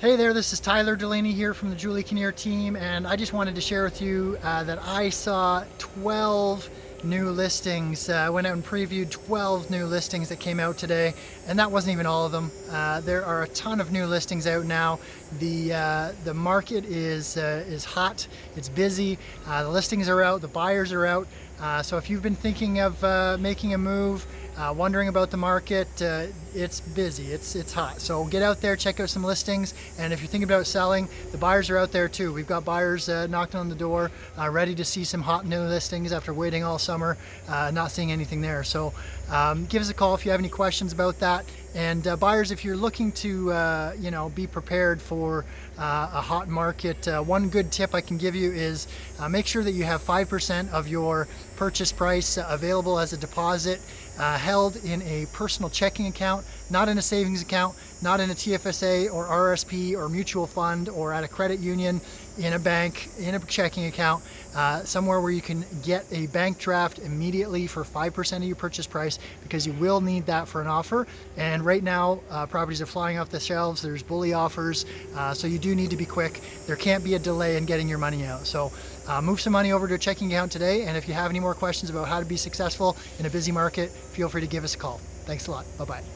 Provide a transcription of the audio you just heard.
Hey there, this is Tyler Delaney here from the Julie Kinnear team and I just wanted to share with you uh, that I saw 12 new listings. Uh, I went out and previewed 12 new listings that came out today and that wasn't even all of them. Uh, there are a ton of new listings out now. The, uh, the market is, uh, is hot, it's busy, uh, the listings are out, the buyers are out. so if you've been thinking of making a move, uh, wondering about the market, uh, it's busy, it's, it's hot. So get out there, check out some listings, and if you're thinking about selling, the buyers are out there too. We've got buyers uh, knocking on the door, uh, ready to see some hot new listings after waiting all summer, uh, not seeing anything there. So um, give us a call if you have any questions about that. And uh, buyers, if you're looking to, you know, be prepared for a hot market, one good tip I can give you is make sure that you have 5% of your purchase price available as a deposit uh, held in a personal checking account, not in a savings account, not in a TFSA or RSP or mutual fund or at a credit union, in a bank, in a checking account, uh, somewhere where you can get a bank draft immediately for 5% of your purchase price because you will need that for an offer. And right now, uh, properties are flying off the shelves. There's bully offers, uh, so you do need to be quick. There can't be a delay in getting your money out. So uh, move some money over to a checking account today. And if you have any more questions about how to be successful in a busy market, feel free to give us a call. Thanks a lot. Bye-bye.